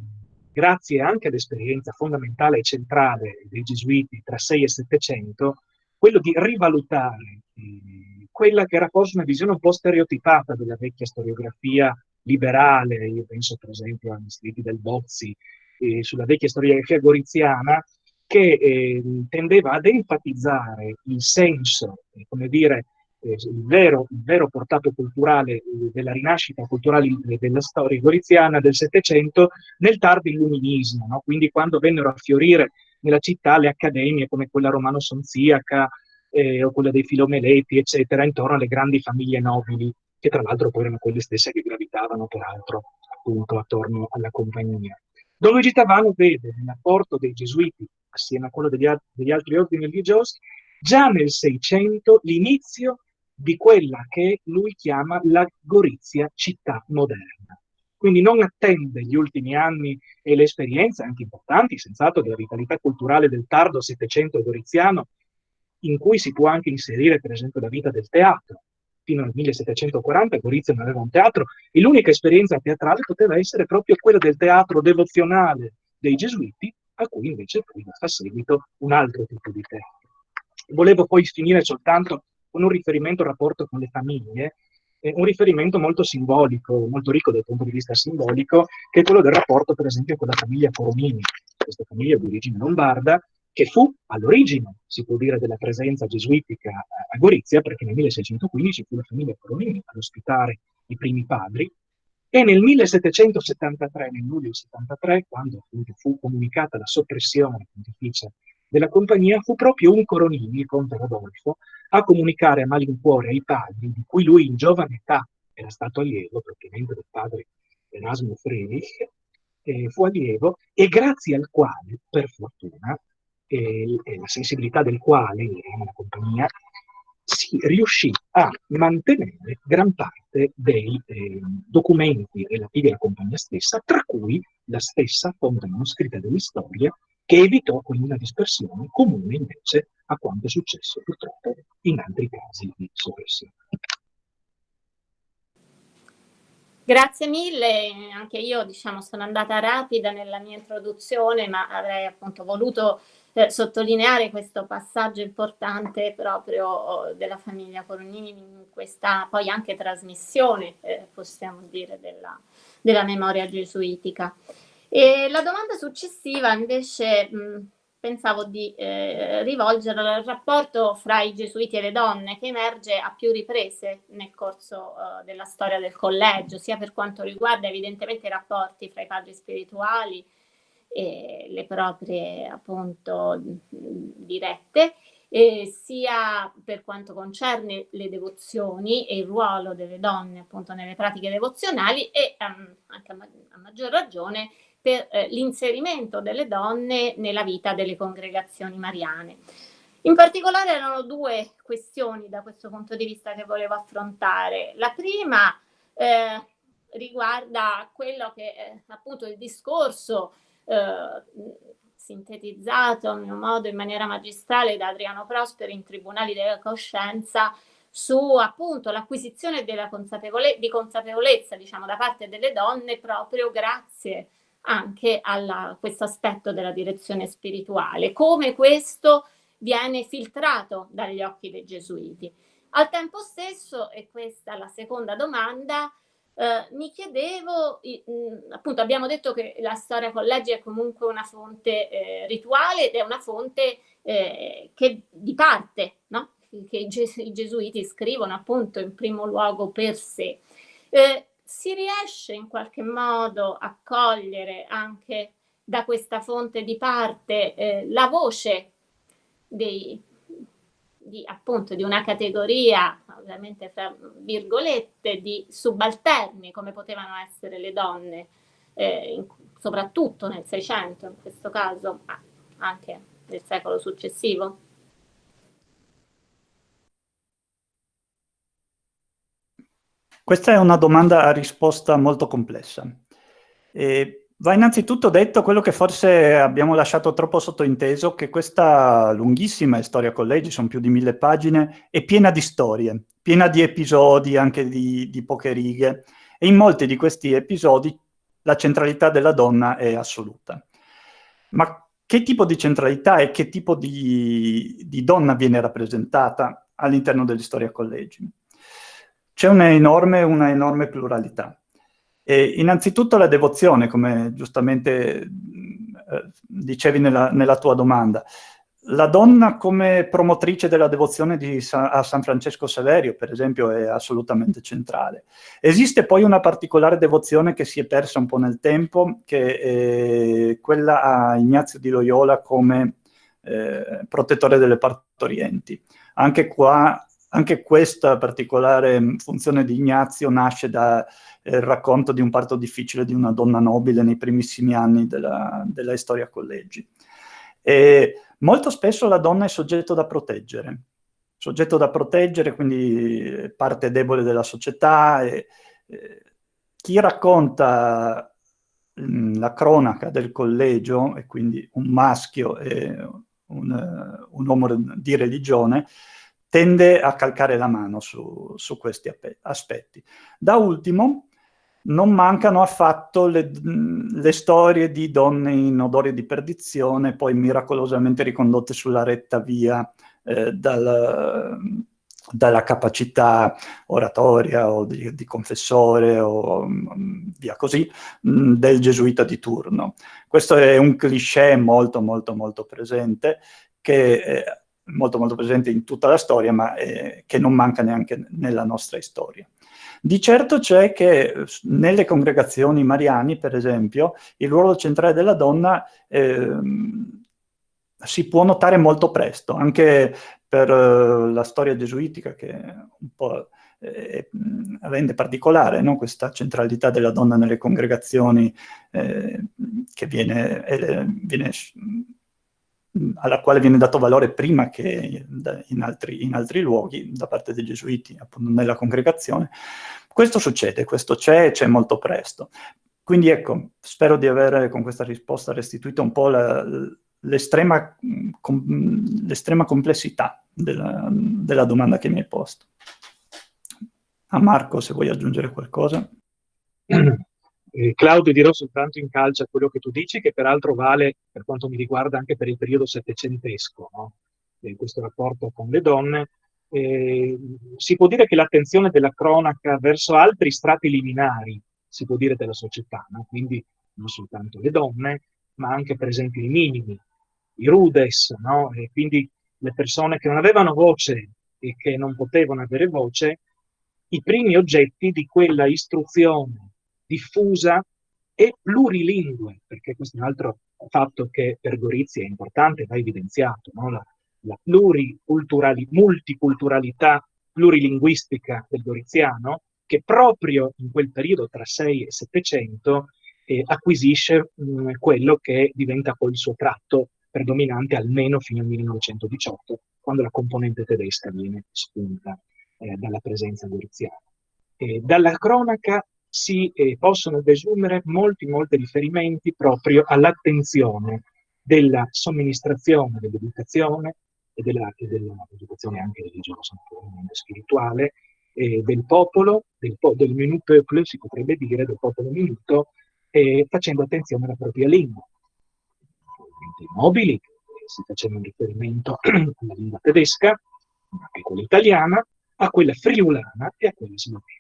grazie anche all'esperienza fondamentale e centrale dei gesuiti tra 6 e 700, quello di rivalutare eh, quella che era forse una visione un po' stereotipata della vecchia storiografia liberale, io penso per esempio agli scritti del Bozzi, eh, sulla vecchia storiografia goriziana, che eh, tendeva ad enfatizzare il senso, eh, come dire, eh, il, vero, il, vero, portato culturale eh, della rinascita culturale della storia goriziana del Settecento nel tardo illuminismo, no? quindi quando vennero a fiorire nella città le accademie come quella romano-sonziaca eh, o quella dei Filomeleti, eccetera, intorno alle grandi famiglie nobili, che tra l'altro poi erano quelle stesse che gravitavano peraltro appunto attorno alla compagnia. Don Luigi Tavano vede nell'apporto dei gesuiti, assieme a quello degli, degli altri ordini religiosi, già nel Seicento l'inizio di quella che lui chiama la Gorizia città moderna. Quindi non attende gli ultimi anni e le esperienze, anche importanti, senz'altro, della vitalità culturale del tardo Settecento goriziano, in cui si può anche inserire, per esempio, la vita del teatro fino al 1740 Gorizia non aveva un teatro e l'unica esperienza teatrale poteva essere proprio quella del teatro devozionale dei gesuiti, a cui invece poi fa seguito un altro tipo di teatro. Volevo poi finire soltanto con un riferimento al rapporto con le famiglie, eh, un riferimento molto simbolico, molto ricco dal punto di vista simbolico, che è quello del rapporto per esempio con la famiglia Coromini, questa famiglia di origine lombarda, che fu all'origine, si può dire, della presenza gesuitica a Gorizia, perché nel 1615 fu la famiglia Coronini ad ospitare i primi padri, e nel 1773, nel luglio 73, quando fu comunicata la soppressione pontificia della compagnia, fu proprio un Coronini, il conte Rodolfo, a comunicare a malincuore ai padri, di cui lui in giovane età era stato allievo, propriamente del padre Erasmo Friedrich, eh, fu allievo, e grazie al quale, per fortuna, e, e la sensibilità del quale, la compagnia, si riuscì a mantenere gran parte dei eh, documenti relativi alla compagnia stessa, tra cui la stessa fonte manoscritta dell'istoria, che evitò quindi una dispersione comune invece a quanto è successo purtroppo in altri casi di soppressione.
Grazie mille, anche io diciamo, sono andata rapida nella mia introduzione, ma avrei appunto voluto eh, sottolineare questo passaggio importante proprio oh, della famiglia Coronini in questa poi anche trasmissione, eh, possiamo dire, della, della, memoria gesuitica. E la domanda successiva invece mh, pensavo di eh, rivolgere al rapporto fra i gesuiti e le donne che emerge a più riprese nel corso uh, della storia del collegio, sia per quanto riguarda evidentemente i rapporti fra i padri spirituali e le proprie appunto dirette, eh, sia per quanto concerne le devozioni e il ruolo delle donne appunto nelle pratiche devozionali e um, anche a, ma a, maggior ragione per eh, l'inserimento delle donne nella vita delle congregazioni mariane. In particolare erano due questioni da questo punto di vista che volevo affrontare. La prima eh, riguarda quello che è appunto il discorso eh, sintetizzato a mio modo in maniera magistrale da Adriano Prosperi in Tribunali della Coscienza su appunto l'acquisizione consapevole di consapevolezza diciamo da parte delle donne proprio grazie anche a questo aspetto della direzione spirituale, come questo viene filtrato dagli occhi dei gesuiti. Al tempo stesso, e questa è la seconda domanda, eh, mi chiedevo, mh, appunto abbiamo detto che la storia collegi è comunque una fonte eh, rituale ed è una fonte eh, che di parte, no? che i, ges i, gesuiti scrivono appunto in primo luogo per sé. Eh, si riesce in qualche modo a cogliere anche da questa fonte di parte eh, la voce dei, di, appunto, di una categoria, ovviamente fra virgolette, di subalterni, come potevano essere le donne, eh, in, soprattutto nel Seicento in questo caso, ma anche nel secolo successivo?
Questa è una domanda a risposta molto complessa. E Va innanzitutto detto quello che forse abbiamo lasciato troppo sottointeso, che questa lunghissima storia collegi, sono più di mille pagine, è piena di storie, piena di episodi, anche di, di poche righe, e in molti di questi episodi la centralità della donna è assoluta. Ma che tipo di centralità e che tipo di, di donna viene rappresentata? all'interno dell'Historia Collegi. C'è una enorme, una enorme pluralità. E innanzitutto la devozione, come giustamente eh, dicevi nella, nella, tua domanda. La donna come promotrice della devozione Sa a San Francesco Saverio, per esempio, è assolutamente centrale. Esiste poi una particolare devozione che si è persa un po' nel tempo, che è quella a Ignazio di Loyola come eh, protettore delle partorienti. Anche qua, anche questa particolare funzione di Ignazio nasce dal eh, racconto di un parto difficile di una donna nobile nei primissimi anni della, della storia collegi. E molto spesso la donna è soggetto da proteggere, soggetto da proteggere, quindi parte debole della società. E, e, chi racconta mh, la cronaca del collegio, e quindi un maschio e un, un uomo di religione, tende a calcare la mano su, su questi aspetti. Da ultimo, non mancano affatto le, le, storie di donne in odore di perdizione, poi miracolosamente ricondotte sulla retta via eh, dal, dalla capacità oratoria o di, di confessore o via così, del gesuita di turno. Questo è un cliché molto molto molto presente, che è molto molto presente in tutta la storia, ma eh, che non manca neanche nella nostra storia. Di certo c'è che nelle congregazioni mariani, per esempio, il ruolo centrale della donna eh, si può notare molto presto, anche per uh, la storia gesuitica che un po' eh, rende particolare no? questa centralità della donna nelle congregazioni eh, viene, eh, viene, alla quale viene dato valore prima che in altri, in altri luoghi da parte dei gesuiti, appunto nella congregazione. Questo succede, questo c'è e c'è molto presto. Quindi ecco, spero di avere con questa risposta restituito un po' l'estrema com, complessità della, della, domanda che mi hai posto. A Marco, se vuoi aggiungere qualcosa.
Eh, Claudio, dirò soltanto in calcio a quello che tu dici, che peraltro vale, per quanto mi riguarda, anche per il periodo settecentesco, no? eh, questo rapporto con le donne. Eh, si può dire che l'attenzione della cronaca verso altri strati liminari, si può dire, della società, no? quindi non soltanto le donne, ma anche per esempio i minimi, i rudes, no? e quindi le persone che non avevano voce e che non potevano avere voce, i primi oggetti di quella istruzione diffusa e plurilingue, perché questo è un altro fatto che per Gorizia è importante, va evidenziato, no? la, la multiculturalità plurilinguistica del goriziano, che proprio in quel periodo tra 6 e 700 eh, acquisisce mh, quello che diventa poi il suo tratto predominante almeno fino al 1918, quando la componente tedesca viene spunta eh, dalla presenza goriziana. Eh, dalla cronaca si eh, possono desumere molti, molti riferimenti proprio all'attenzione della somministrazione dell'educazione e dell'educazione anche religiosa, spirituale, eh, del popolo, del, po del menu peuple, si potrebbe dire, del popolo minuto, eh, facendo attenzione alla propria lingua dei nobili, si faceva un riferimento alla lingua tedesca, anche quella italiana, a quella friulana e a quella slovena.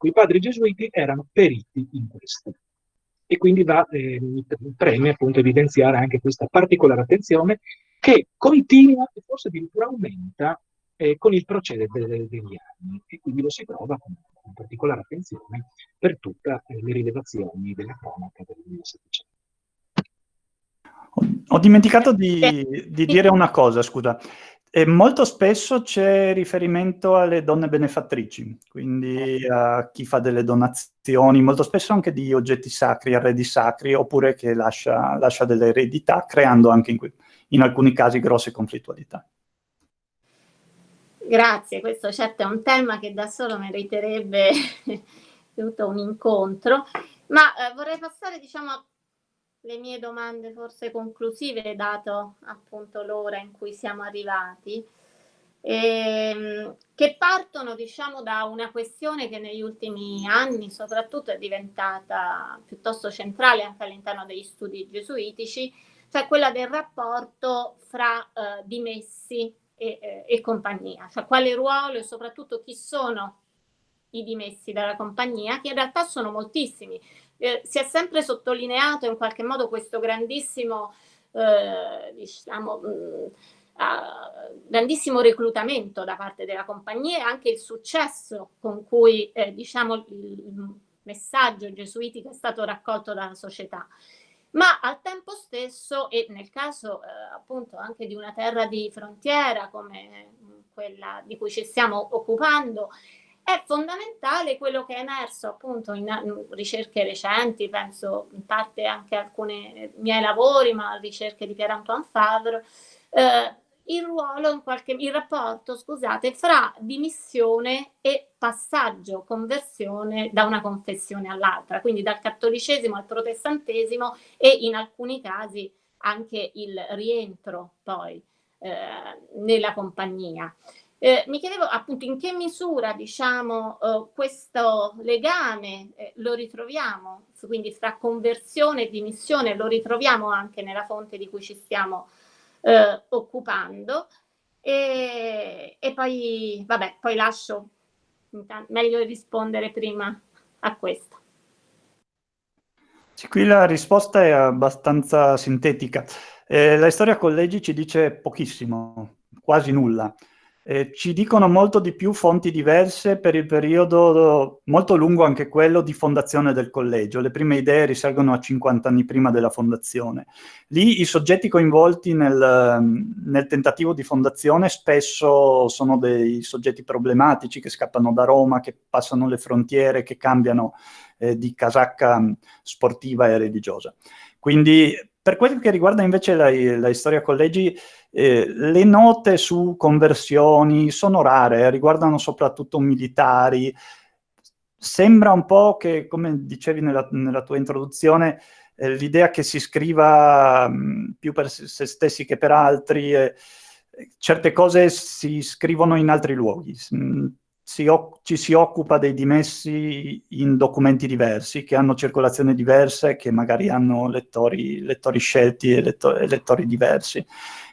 I padri gesuiti erano periti in questo. E quindi va, eh, mi preme appunto evidenziare anche questa particolare attenzione che continua e forse addirittura aumenta eh, con il procedere degli anni e quindi lo si trova con, con particolare attenzione per tutte eh, le rilevazioni della cronaca del 1700.
Ho dimenticato di, di dire una cosa, scusa. E molto spesso c'è riferimento alle donne benefattrici, quindi a chi fa delle donazioni, molto spesso anche di oggetti sacri, arredi sacri, oppure che lascia, lascia delle eredità, creando anche in, in, alcuni casi grosse conflittualità.
Grazie, questo certo è un tema che da solo meriterebbe tutto un incontro, ma eh, vorrei passare diciamo a le mie domande forse conclusive, dato appunto l'ora in cui siamo arrivati, ehm, che partono diciamo da una questione che negli ultimi anni soprattutto è diventata piuttosto centrale anche all'interno degli studi gesuitici, cioè quella del rapporto fra eh, dimessi e, eh, e compagnia, cioè quale ruolo e soprattutto chi sono i dimessi dalla compagnia, che in realtà sono moltissimi. Eh, si è sempre sottolineato in qualche modo questo grandissimo, eh, diciamo, mh, mm, uh, grandissimo reclutamento da parte della compagnia e anche il successo con cui eh, diciamo, il, il messaggio gesuitico è stato raccolto dalla società. Ma al tempo stesso e nel caso eh, appunto anche di una terra di frontiera come quella di cui ci stiamo occupando, è fondamentale quello che è emerso appunto in, ricerche recenti, penso in parte anche alcuni miei lavori, ma ricerche di Pierre-Antoine Favre, eh, il ruolo, in qualche, il rapporto, scusate, fra dimissione e passaggio, conversione da una confessione all'altra, quindi dal cattolicesimo al protestantesimo e in alcuni casi anche il rientro poi eh, nella compagnia. Eh, mi chiedevo appunto in che misura diciamo eh, questo legame eh, lo ritroviamo, quindi fra conversione e dimissione lo ritroviamo anche nella fonte di cui ci stiamo eh, occupando e, e, poi, vabbè, poi lascio meglio rispondere prima a questo.
Sì, qui la risposta è abbastanza sintetica. Eh, la storia collegi ci dice pochissimo, quasi nulla. Eh, ci dicono molto di più fonti diverse per il periodo molto lungo anche quello di fondazione del collegio. Le prime idee risalgono a 50 anni prima della fondazione. Lì i soggetti coinvolti nel, nel tentativo di fondazione spesso sono dei soggetti problematici che scappano da Roma, che passano le frontiere, che cambiano eh, di casacca sportiva e religiosa. Quindi per quel che riguarda invece la, la storia collegi, eh, le note su conversioni sono rare, riguardano soprattutto militari. Sembra un po' che, come dicevi nella, nella tua introduzione, eh, l'idea che si scriva mh, più per se stessi che per altri, eh, certe cose si scrivono in altri luoghi. Mh, si ci si occupa dei dimessi in documenti diversi, che hanno circolazioni diverse, che magari hanno lettori, lettori scelti e, letto e, lettori diversi.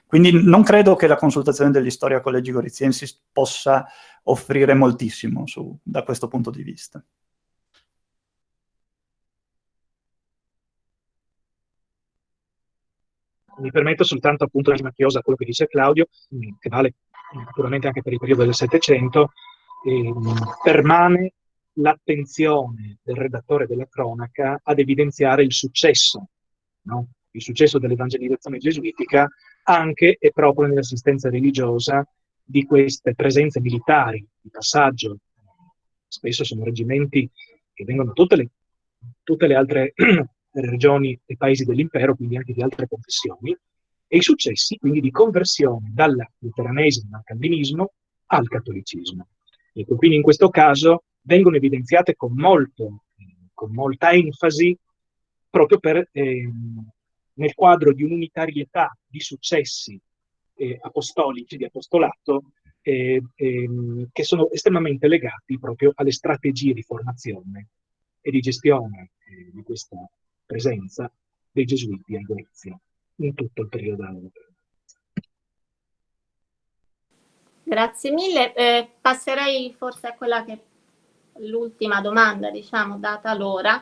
Quindi non credo che la consultazione dell'istoria collegi goriziensi possa offrire moltissimo su, da questo punto di vista.
Mi permetto soltanto appunto la macchiosa quello che dice Claudio, che vale naturalmente anche per il periodo del Settecento, eh, permane l'attenzione del redattore della cronaca ad evidenziare il successo, no? il successo dell'evangelizzazione gesuitica anche e proprio nell'assistenza religiosa di queste presenze militari di passaggio. Spesso sono reggimenti che vengono da tutte tutte le altre regioni e paesi dell'impero, quindi anche di altre confessioni, e i successi quindi di conversione dal luteranesimo, al calvinismo, al cattolicismo. Ecco, quindi in questo caso vengono evidenziate con, molto, con molta enfasi proprio per, eh, nel quadro di un'unitarietà di successi eh, apostolici, di apostolato, eh, ehm, che sono estremamente legati proprio alle strategie di formazione e di gestione eh, di questa presenza dei gesuiti a Gorizia in tutto il periodo
Grazie mille. Eh, passerei forse a quella che l'ultima domanda, diciamo, data l'ora,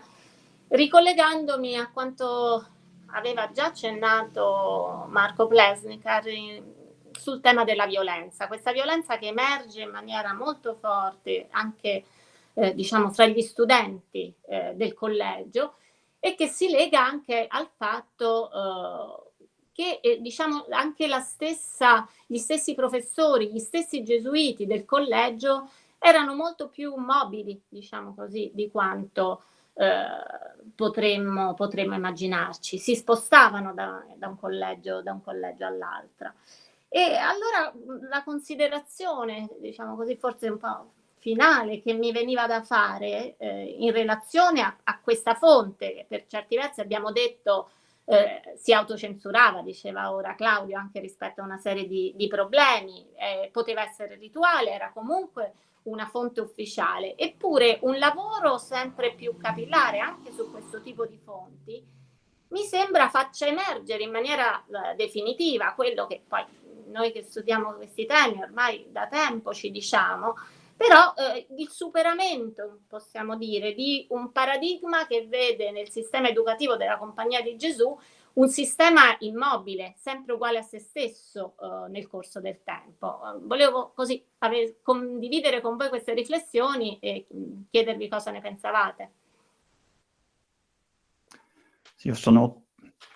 ricollegandomi a quanto aveva già accennato Marco Plesnikar sul tema della violenza. Questa violenza che emerge in maniera molto forte anche, eh, diciamo, fra gli studenti eh, del collegio e che si lega anche al fatto che eh, diciamo anche stessa, gli stessi professori, gli stessi gesuiti del collegio erano molto più mobili, diciamo così, di quanto eh, potremmo, potremmo, immaginarci. Si spostavano da, da un collegio, collegio all'altro. E allora la considerazione, diciamo così, forse un po' finale che mi veniva da fare eh, in relazione a, a, questa fonte, che per certi versi abbiamo detto eh, si autocensurava, diceva ora Claudio, anche rispetto a una serie di, di problemi, eh, poteva essere rituale, era comunque una fonte ufficiale, eppure un lavoro sempre più capillare anche su questo tipo di fonti mi sembra faccia emergere in maniera eh, definitiva quello che poi noi che studiamo questi temi ormai da tempo ci diciamo, però eh, il superamento, possiamo dire, di un paradigma che vede nel sistema educativo della Compagnia di Gesù un sistema immobile, sempre uguale a se stesso eh, nel corso del tempo. Volevo così condividere con voi queste riflessioni e chiedervi cosa ne pensavate.
Io sono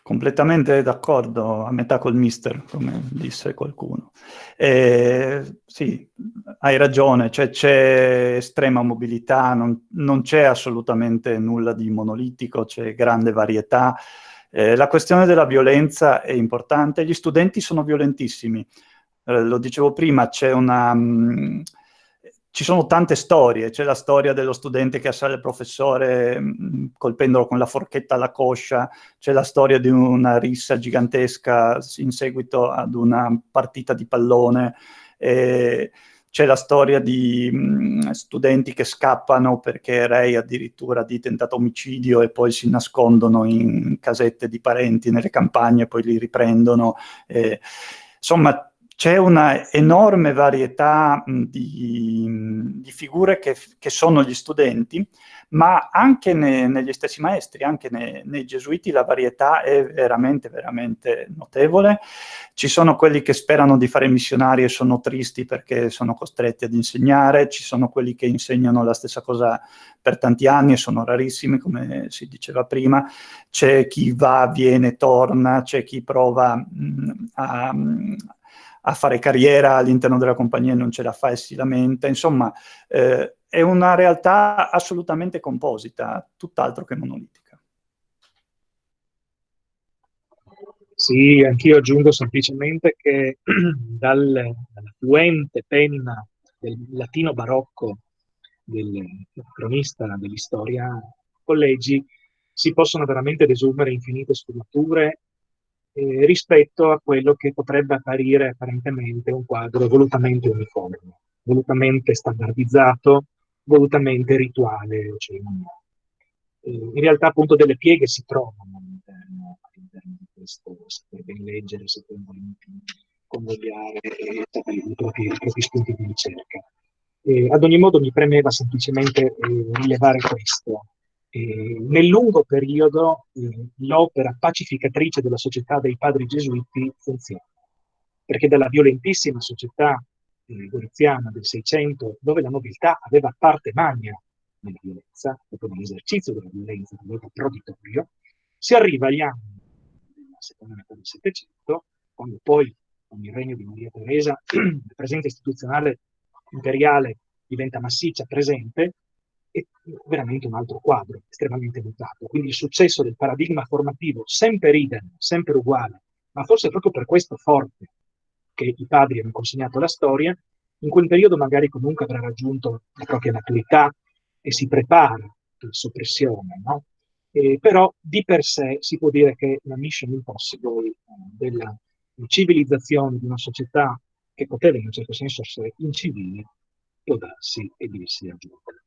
completamente d'accordo, a metà col mister, come disse qualcuno. Eh, sì, hai ragione, cioè, c'è estrema mobilità, non, non, c'è assolutamente nulla di monolitico, c'è grande varietà. Eh, la questione della violenza è importante, gli studenti sono violentissimi. Eh, lo dicevo prima, c'è una... Mh, mm, ci sono tante storie, c'è la storia dello studente che assale il professore mm, colpendolo con la forchetta alla coscia, c'è la storia di una rissa gigantesca in seguito ad una partita di pallone, c'è la storia di mm, studenti che scappano perché Ray addirittura di tentato omicidio e poi si nascondono in casette di parenti nelle campagne e poi li riprendono. Eh, insomma, c'è una enorme varietà di, di figure che, che, sono gli studenti, ma anche ne, negli stessi maestri, anche ne, nei gesuiti la varietà è veramente, veramente notevole. Ci sono quelli che sperano di fare missionari e sono tristi perché sono costretti ad insegnare, ci sono quelli che insegnano la stessa cosa per tanti anni e sono rarissimi, come si diceva prima. C'è chi va, viene, torna, c'è chi prova mh, a a fare carriera all'interno della compagnia e non ce la fa e si lamenta, insomma eh, è una realtà assolutamente composita, tutt'altro che monolitica.
Sì, anch'io aggiungo semplicemente che dal, dalla fluente penna del latino barocco del cronista dell'istoria collegi si possono veramente desumere infinite sfumature eh, rispetto a quello che potrebbe apparire apparentemente un quadro volutamente uniforme, volutamente standardizzato, volutamente rituale o cerimoniale. Eh, in realtà appunto delle pieghe si trovano all'interno, all'interno di questo, saper ben leggere, saper convogliare e i propri, i propri spunti di ricerca. Eh, ad ogni modo mi premeva semplicemente eh, rilevare questo, eh, nel lungo periodo eh, l'opera pacificatrice della società dei padri gesuiti funziona, perché dalla violentissima società eh, goriziana del Seicento, dove la nobiltà aveva parte magna nella violenza, proprio nell'esercizio della violenza, del voto proditorio, si arriva agli anni della seconda metà del Settecento, quando poi con il regno di Maria Teresa la presenza istituzionale imperiale diventa massiccia, presente, è veramente un altro quadro, estremamente mutato. Quindi il successo del paradigma formativo, sempre idem, sempre uguale, ma forse proprio per questo forte che i padri hanno consegnato alla storia, in quel periodo magari comunque avrà raggiunto la propria maturità e si prepara alla soppressione, no? Eh, però di per sé si può dire che la mission impossible eh, della civilizzazione di una società che poteva in un certo senso essere incivile può darsi e dirsi aggiunta.